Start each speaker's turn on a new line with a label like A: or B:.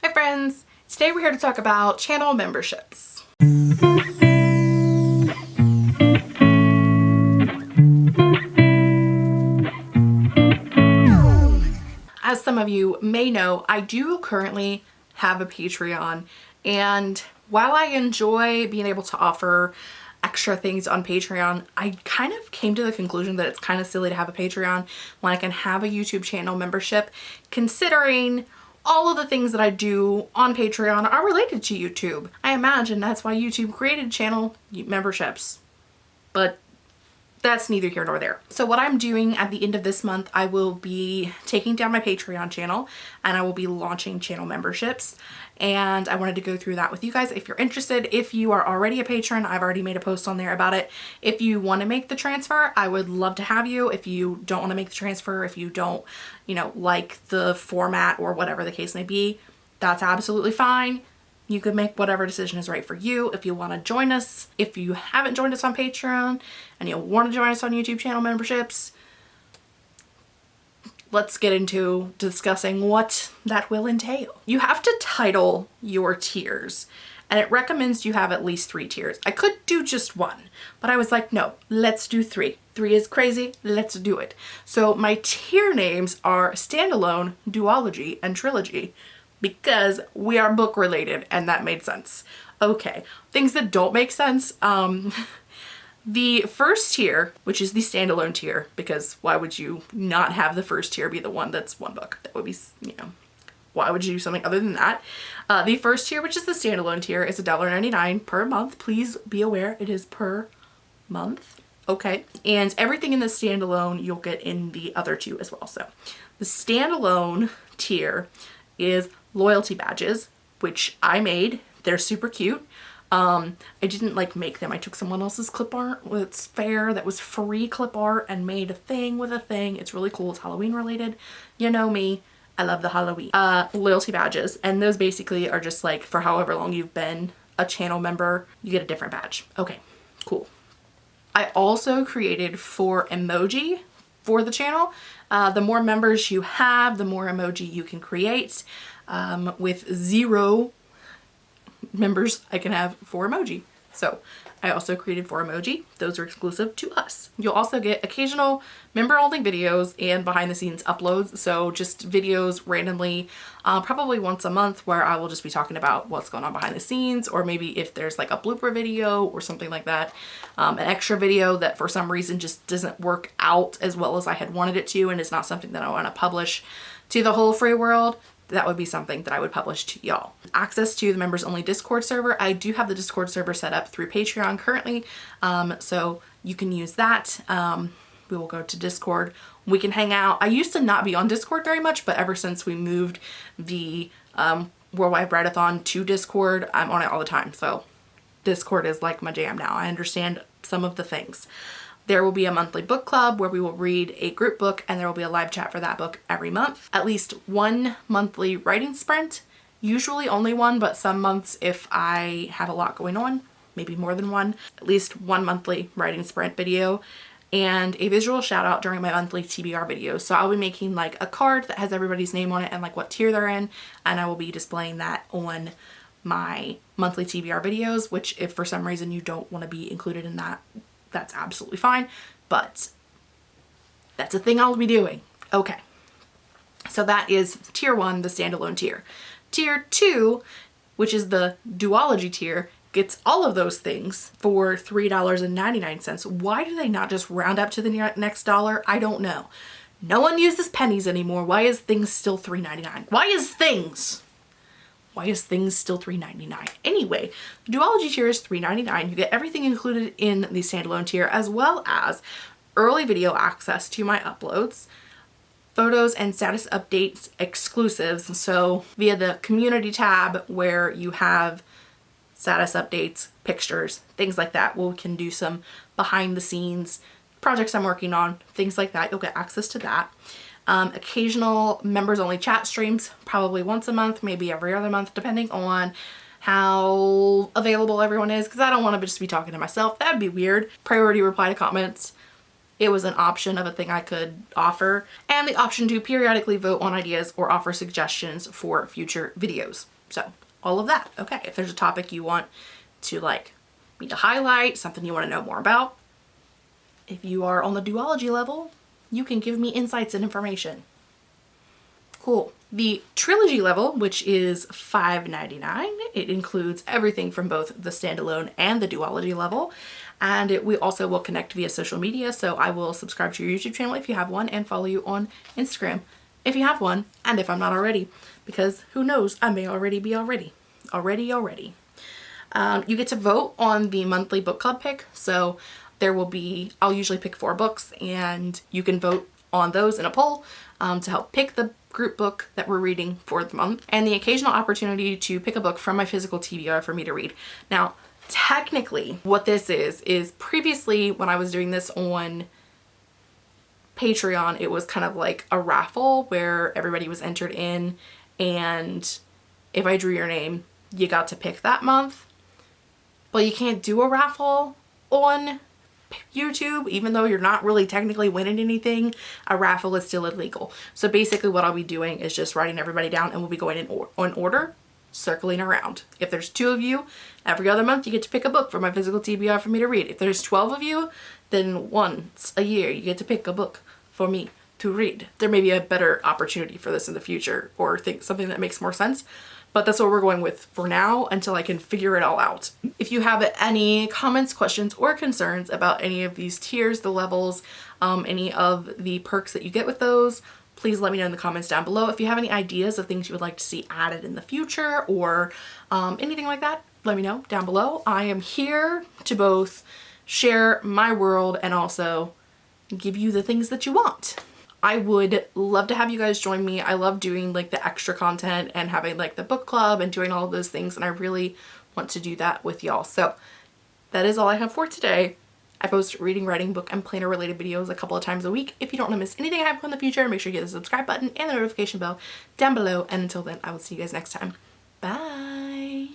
A: Hi friends! Today we're here to talk about channel memberships. As some of you may know, I do currently have a Patreon and while I enjoy being able to offer extra things on Patreon, I kind of came to the conclusion that it's kind of silly to have a Patreon when I can have a YouTube channel membership considering all of the things that I do on Patreon are related to YouTube. I imagine that's why YouTube created channel memberships, but that's neither here nor there. So what I'm doing at the end of this month, I will be taking down my Patreon channel and I will be launching channel memberships. And I wanted to go through that with you guys. If you're interested, if you are already a patron, I've already made a post on there about it. If you want to make the transfer, I would love to have you. If you don't want to make the transfer, if you don't, you know, like the format or whatever the case may be, that's absolutely fine you could make whatever decision is right for you. If you want to join us, if you haven't joined us on Patreon and you want to join us on YouTube channel memberships, let's get into discussing what that will entail. You have to title your tiers and it recommends you have at least three tiers. I could do just one, but I was like, no, let's do three. Three is crazy, let's do it. So my tier names are Standalone, Duology, and Trilogy because we are book related and that made sense. Okay, things that don't make sense. Um, the first tier, which is the standalone tier, because why would you not have the first tier be the one that's one book? That would be, you know, why would you do something other than that? Uh, the first tier, which is the standalone tier, is $1.99 per month. Please be aware it is per month. Okay, and everything in the standalone you'll get in the other two as well. So the standalone tier is loyalty badges, which I made. They're super cute. Um, I didn't like make them. I took someone else's clip art It's fair that was free clip art and made a thing with a thing. It's really cool. It's Halloween related. You know me. I love the Halloween. Uh, loyalty badges. And those basically are just like for however long you've been a channel member, you get a different badge. Okay, cool. I also created four emoji for the channel. Uh, the more members you have, the more emoji you can create. Um, with zero members, I can have four emoji. So I also created four emoji. Those are exclusive to us. You'll also get occasional member only videos and behind the scenes uploads. So just videos randomly, uh, probably once a month where I will just be talking about what's going on behind the scenes or maybe if there's like a blooper video or something like that. Um, an extra video that for some reason just doesn't work out as well as I had wanted it to and is not something that I want to publish to the whole free world that would be something that I would publish to y'all. Access to the members only Discord server. I do have the Discord server set up through Patreon currently, um, so you can use that. Um, we will go to Discord. We can hang out. I used to not be on Discord very much, but ever since we moved the um, Worldwide Write-A-Thon to Discord, I'm on it all the time. So Discord is like my jam now. I understand some of the things. There will be a monthly book club where we will read a group book and there will be a live chat for that book every month. At least one monthly writing sprint, usually only one, but some months if I have a lot going on, maybe more than one, at least one monthly writing sprint video and a visual shout out during my monthly TBR videos. So I'll be making like a card that has everybody's name on it and like what tier they're in and I will be displaying that on my monthly TBR videos, which if for some reason you don't want to be included in that, that's absolutely fine. But that's a thing I'll be doing. Okay. So that is tier one, the standalone tier. Tier two, which is the duology tier, gets all of those things for $3.99. Why do they not just round up to the next dollar? I don't know. No one uses pennies anymore. Why is things still $3.99? Why is things? Why is things still $3.99? Anyway, the duology tier is $3.99. You get everything included in the standalone tier as well as early video access to my uploads, photos and status updates exclusives. So via the community tab where you have status updates, pictures, things like that, we can do some behind the scenes projects I'm working on, things like that. You'll get access to that um, occasional members only chat streams, probably once a month, maybe every other month, depending on how available everyone is because I don't want to just be talking to myself. That'd be weird. Priority reply to comments. it was an option of a thing I could offer and the option to periodically vote on ideas or offer suggestions for future videos. So all of that. Okay, if there's a topic you want to like me to highlight, something you want to know more about, if you are on the duology level, you can give me insights and information. Cool. The trilogy level, which is $5.99, it includes everything from both the standalone and the duology level. And it, we also will connect via social media. So I will subscribe to your YouTube channel if you have one and follow you on Instagram if you have one and if I'm not already because who knows I may already be already already already um, you get to vote on the monthly book club pick so there will be I'll usually pick four books and you can vote on those in a poll um, to help pick the group book that we're reading for the month and the occasional opportunity to pick a book from my physical TBR for me to read. Now, technically what this is, is previously when I was doing this on Patreon, it was kind of like a raffle where everybody was entered in and if I drew your name, you got to pick that month. But you can't do a raffle on YouTube, even though you're not really technically winning anything, a raffle is still illegal. So basically what I'll be doing is just writing everybody down and we'll be going in or order, circling around. If there's two of you, every other month you get to pick a book for my physical TBR for me to read. If there's 12 of you, then once a year you get to pick a book for me to read. There may be a better opportunity for this in the future or think something that makes more sense but that's what we're going with for now until I can figure it all out. If you have any comments, questions, or concerns about any of these tiers, the levels, um, any of the perks that you get with those, please let me know in the comments down below. If you have any ideas of things you would like to see added in the future or um, anything like that, let me know down below. I am here to both share my world and also give you the things that you want. I would love to have you guys join me. I love doing like the extra content and having like the book club and doing all of those things and I really want to do that with y'all. So that is all I have for today. I post reading, writing, book, and planner related videos a couple of times a week. If you don't want to miss anything I have in the future, make sure you hit the subscribe button and the notification bell down below. And until then, I will see you guys next time. Bye!